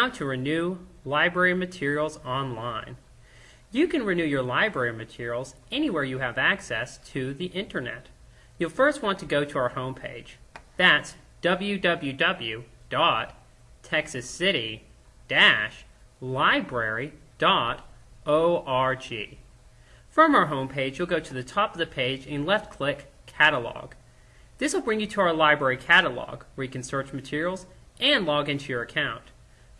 How to renew library materials online. You can renew your library materials anywhere you have access to the internet. You'll first want to go to our homepage. That's www.texascity-library.org. From our homepage, you'll go to the top of the page and left-click Catalog. This will bring you to our library catalog, where you can search materials and log into your account.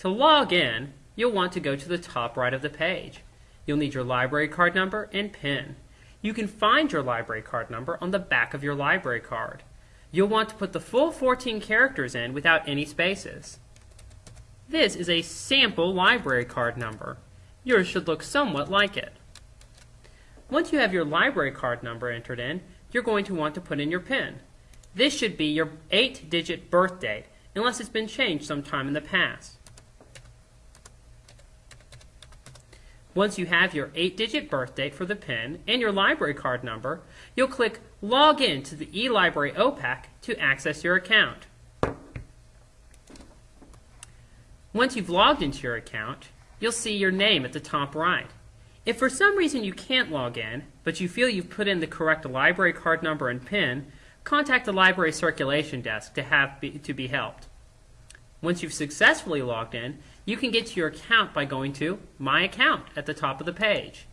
To log in, you'll want to go to the top right of the page. You'll need your library card number and PIN. You can find your library card number on the back of your library card. You'll want to put the full 14 characters in without any spaces. This is a sample library card number. Yours should look somewhat like it. Once you have your library card number entered in, you're going to want to put in your PIN. This should be your 8-digit birth date, unless it's been changed sometime in the past. Once you have your 8-digit birth date for the PIN and your library card number, you'll click Log in to the eLibrary OPAC to access your account. Once you've logged into your account, you'll see your name at the top right. If for some reason you can't log in, but you feel you've put in the correct library card number and PIN, contact the library circulation desk to, have be, to be helped. Once you've successfully logged in, you can get to your account by going to My Account at the top of the page.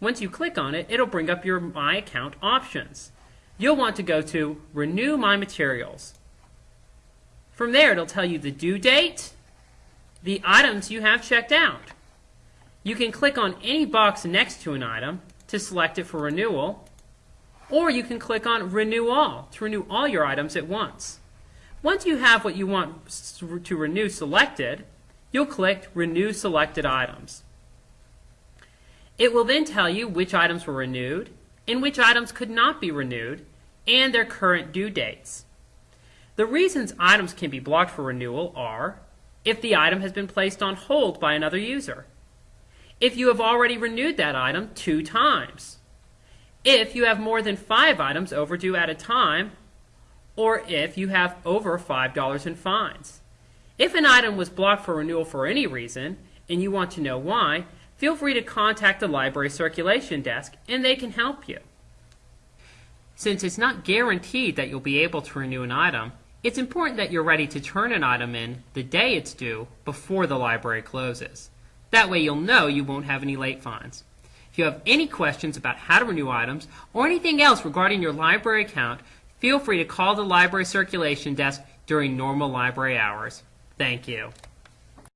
Once you click on it, it'll bring up your My Account options. You'll want to go to Renew My Materials. From there, it'll tell you the due date, the items you have checked out. You can click on any box next to an item to select it for renewal, or you can click on Renew All to renew all your items at once. Once you have what you want to renew selected, you'll click Renew Selected Items. It will then tell you which items were renewed and which items could not be renewed and their current due dates. The reasons items can be blocked for renewal are if the item has been placed on hold by another user, if you have already renewed that item two times, if you have more than five items overdue at a time, or if you have over $5 in fines. If an item was blocked for renewal for any reason, and you want to know why, feel free to contact the library circulation desk and they can help you. Since it's not guaranteed that you'll be able to renew an item, it's important that you're ready to turn an item in the day it's due before the library closes. That way you'll know you won't have any late fines. If you have any questions about how to renew items or anything else regarding your library account, Feel free to call the library circulation desk during normal library hours. Thank you.